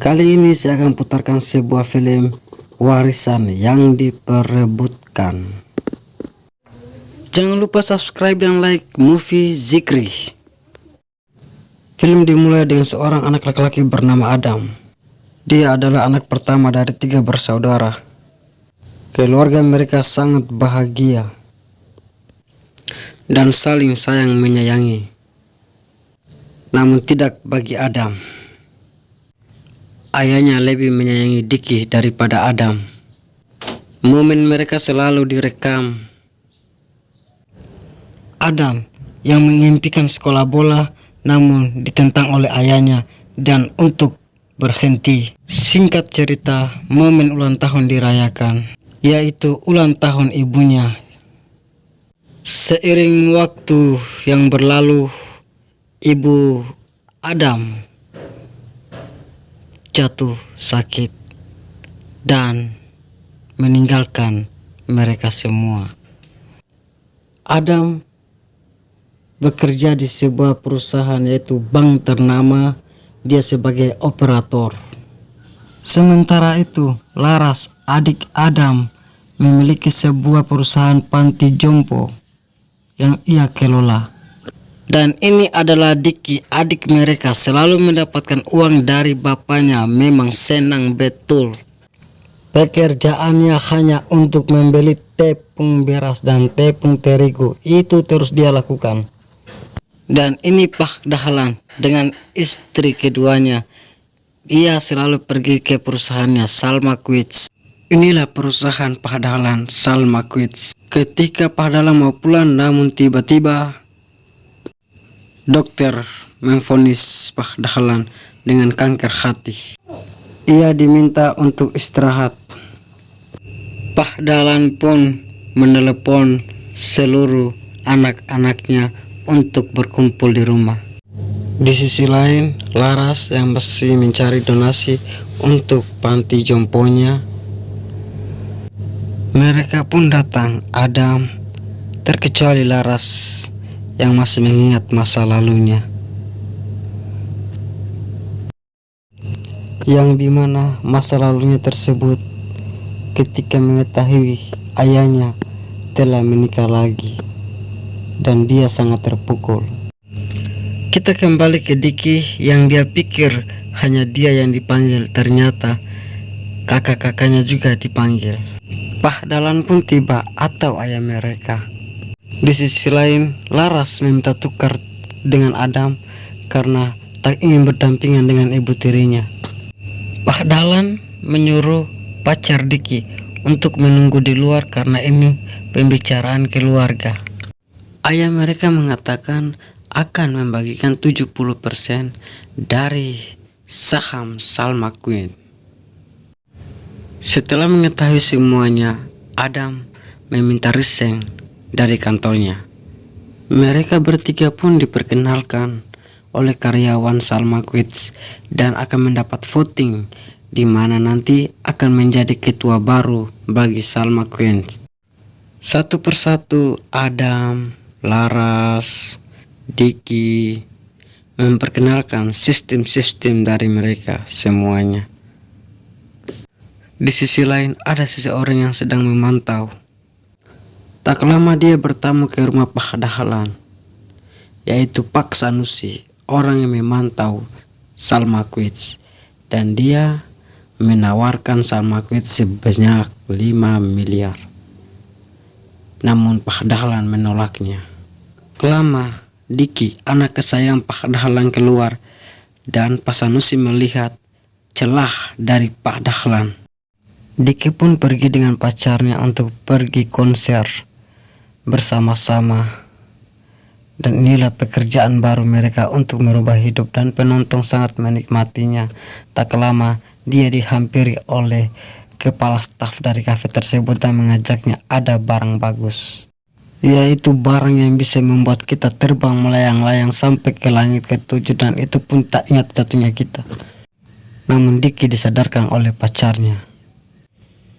Kali ini saya akan putarkan sebuah film warisan yang diperebutkan. Jangan lupa subscribe dan like movie Zikri. Film dimulai dengan seorang anak laki-laki bernama Adam. Dia adalah anak pertama dari tiga bersaudara. Keluarga mereka sangat bahagia dan saling sayang menyayangi. Namun tidak bagi Adam. Ayahnya lebih menyayangi Diki daripada Adam. Momen mereka selalu direkam. Adam yang mengimpikan sekolah bola namun ditentang oleh ayahnya dan untuk berhenti. Singkat cerita, momen ulang tahun dirayakan, yaitu ulang tahun ibunya Seiring waktu yang berlalu, ibu Adam jatuh sakit dan meninggalkan mereka semua. Adam bekerja di sebuah perusahaan yaitu bank ternama dia sebagai operator. Sementara itu, Laras, adik Adam, memiliki sebuah perusahaan panti jompo yang ia kelola. Dan ini adalah Diki, adik mereka selalu mendapatkan uang dari bapaknya, memang senang betul. Pekerjaannya hanya untuk membeli tepung beras dan tepung terigu, itu terus dia lakukan. Dan ini Pak Dahlan dengan istri keduanya. Ia selalu pergi ke perusahaannya Salma Quits. Inilah perusahaan Pak Dahlan Salma Quits. Ketika Pahdala mau pulang namun tiba-tiba dokter memfonis Pahdahlan dengan kanker hati. Ia diminta untuk istirahat. Pahdalan pun menelepon seluruh anak-anaknya untuk berkumpul di rumah. Di sisi lain, Laras yang masih mencari donasi untuk panti jomponya mereka pun datang, Adam, terkecuali Laras yang masih mengingat masa lalunya. Yang di mana masa lalunya tersebut ketika mengetahui ayahnya telah menikah lagi dan dia sangat terpukul. Kita kembali ke Diki yang dia pikir hanya dia yang dipanggil ternyata kakak-kakaknya juga dipanggil. Pahdalan pun tiba atau ayah mereka. Di sisi lain, Laras meminta tukar dengan Adam karena tak ingin berdampingan dengan ibu tirinya. Pahdalan menyuruh pacar Diki untuk menunggu di luar karena ini pembicaraan keluarga. Ayah mereka mengatakan akan membagikan 70% dari saham Salma Queen. Setelah mengetahui semuanya, Adam meminta resign dari kantornya. Mereka bertiga pun diperkenalkan oleh karyawan Salma Quits dan akan mendapat voting di mana nanti akan menjadi ketua baru bagi Salma Queens. Satu persatu Adam, Laras, Diki memperkenalkan sistem-sistem dari mereka semuanya. Di sisi lain, ada seseorang yang sedang memantau. Tak lama dia bertamu ke rumah Pak Dahlan, yaitu Pak Sanusi, orang yang memantau Salma Quits. Dan dia menawarkan Salma Quits sebanyak 5 miliar. Namun Pak Dahlan menolaknya. Kelama, Diki, anak kesayang Pak Dahlan keluar dan Pak Sanusi melihat celah dari Pak Dahlan. Diki pun pergi dengan pacarnya untuk pergi konser bersama-sama. Dan inilah pekerjaan baru mereka untuk merubah hidup dan penonton sangat menikmatinya. Tak lama dia dihampiri oleh kepala staf dari kafe tersebut dan mengajaknya ada barang bagus. Yaitu barang yang bisa membuat kita terbang melayang-layang sampai ke langit ketujuh dan itu pun tak ingat jatuhnya kita. Namun Diki disadarkan oleh pacarnya.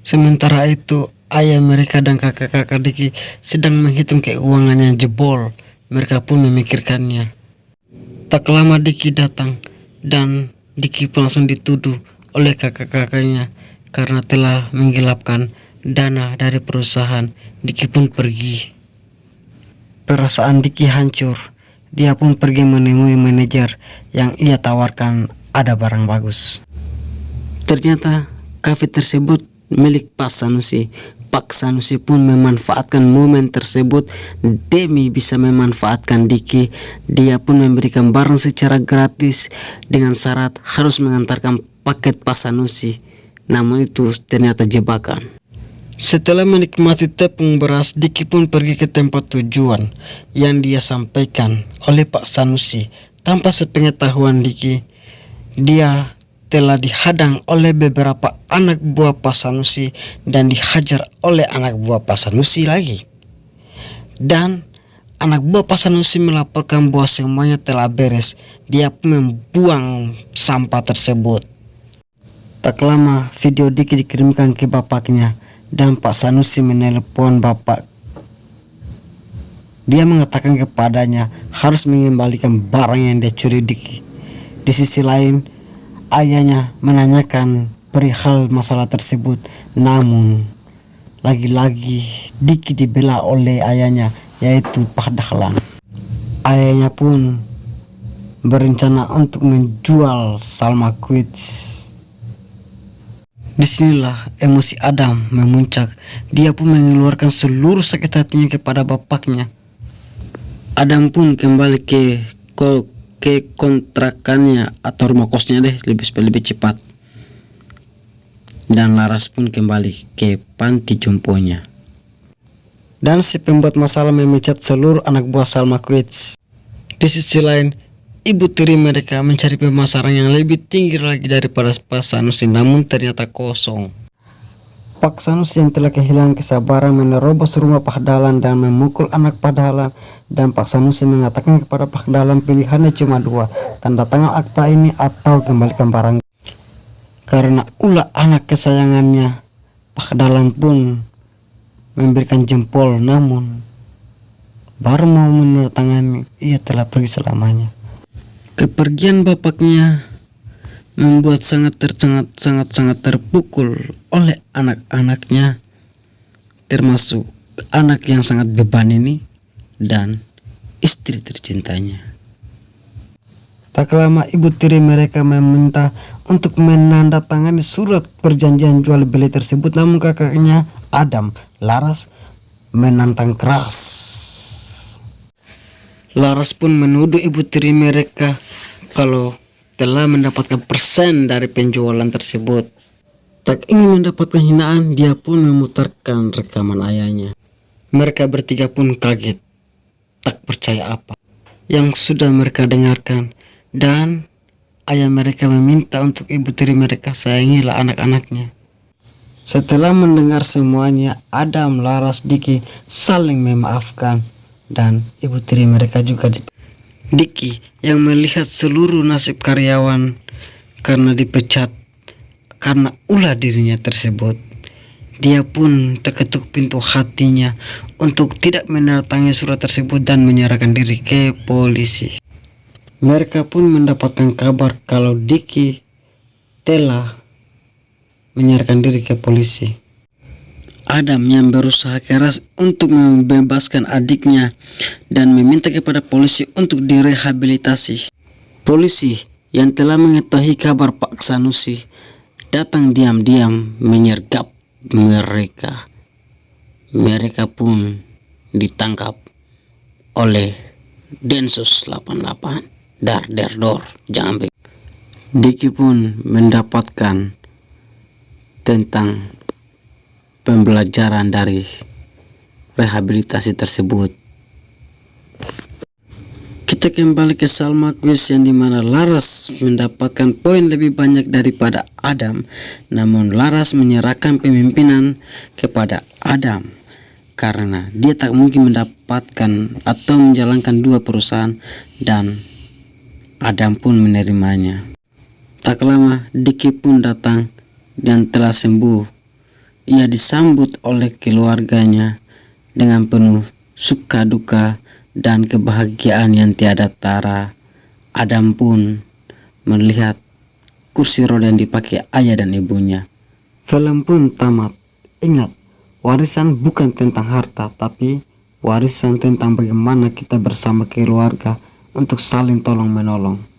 Sementara itu, ayah mereka dan kakak-kakak Diki sedang menghitung keuangan yang jebol. Mereka pun memikirkannya. Tak lama Diki datang dan Diki langsung dituduh oleh kakak-kakaknya karena telah menggelapkan dana dari perusahaan. Diki pun pergi. Perasaan Diki hancur. Dia pun pergi menemui manajer yang ia tawarkan ada barang bagus. Ternyata kafe tersebut milik Pak Sanusi. Pak Sanusi pun memanfaatkan momen tersebut demi bisa memanfaatkan Diki. Dia pun memberikan barang secara gratis dengan syarat harus mengantarkan paket Pak Sanusi. Namun itu ternyata jebakan. Setelah menikmati tepung beras, Diki pun pergi ke tempat tujuan yang dia sampaikan oleh Pak Sanusi. Tanpa sepengetahuan Diki, dia telah dihadang oleh beberapa anak buah Pak Sanusi dan dihajar oleh anak buah Pak Sanusi lagi. Dan anak buah Pak Sanusi melaporkan bahwa semuanya telah beres. Dia membuang sampah tersebut. Tak lama video Diki dikirimkan ke bapaknya dan Pak Sanusi menelpon bapak. Dia mengatakan kepadanya harus mengembalikan barang yang dia curi Diki. Di sisi lain, ayahnya menanyakan perihal masalah tersebut. Namun, lagi-lagi Diki dibela oleh ayahnya, yaitu Pak Dahlan. Ayahnya pun berencana untuk menjual Salma Quits Di sinilah emosi Adam memuncak. Dia pun mengeluarkan seluruh sakit hatinya kepada bapaknya. Adam pun kembali ke ke kontrakannya atau rumah kosnya deh lebih lebih cepat. Dan Laras pun kembali ke panti jomponya. Dan si pembuat masalah memecat seluruh anak buah Salma Quits. Di sisi lain, Ibu tiri mereka mencari pemasaran yang lebih tinggi lagi daripada Pak Sanusi namun ternyata kosong. Pak Sanusi yang telah kehilangan kesabaran menerobos rumah Pak Dalan dan memukul anak Pak Dalan dan Pak Sanusi mengatakan kepada Pak Dalan pilihannya cuma dua tanda tangan akta ini atau kembalikan barang. Karena ulah anak kesayangannya Pak Dalan pun memberikan jempol namun baru mau menandatangani ia telah pergi selamanya. Kepergian bapaknya membuat sangat tercengat sangat sangat terpukul oleh anak-anaknya termasuk anak yang sangat beban ini dan istri tercintanya. Tak lama ibu tiri mereka meminta untuk menandatangani surat perjanjian jual beli tersebut namun kakaknya Adam Laras menantang keras. Laras pun menuduh ibu tiri mereka kalau telah mendapatkan persen dari penjualan tersebut. Tak ingin mendapatkan hinaan, dia pun memutarkan rekaman ayahnya. Mereka bertiga pun kaget, tak percaya apa yang sudah mereka dengarkan, dan ayah mereka meminta untuk ibu tiri mereka sayangilah anak-anaknya. Setelah mendengar semuanya, Adam, Laras, Diki saling memaafkan dan ibu tiri mereka juga Diki yang melihat seluruh nasib karyawan karena dipecat karena ulah dirinya tersebut. Dia pun terketuk pintu hatinya untuk tidak mendatangi surat tersebut dan menyerahkan diri ke polisi. Mereka pun mendapatkan kabar kalau Diki telah menyerahkan diri ke polisi. Adam yang berusaha keras untuk membebaskan adiknya dan meminta kepada polisi untuk direhabilitasi. Polisi yang telah mengetahui kabar Pak Sanusi datang diam-diam menyergap mereka. Mereka pun ditangkap oleh Densus 88 Dar Derdor Jambe. Diki pun mendapatkan tentang pembelajaran dari rehabilitasi tersebut. Kita kembali ke Salma Quiz yang di mana Laras mendapatkan poin lebih banyak daripada Adam. Namun Laras menyerahkan pemimpinan kepada Adam karena dia tak mungkin mendapatkan atau menjalankan dua perusahaan dan Adam pun menerimanya. Tak lama Diki pun datang dan telah sembuh ia disambut oleh keluarganya dengan penuh suka duka dan kebahagiaan yang tiada tara. Adam pun melihat kursi roda yang dipakai ayah dan ibunya. Film pun tamat. Ingat, warisan bukan tentang harta, tapi warisan tentang bagaimana kita bersama keluarga untuk saling tolong menolong.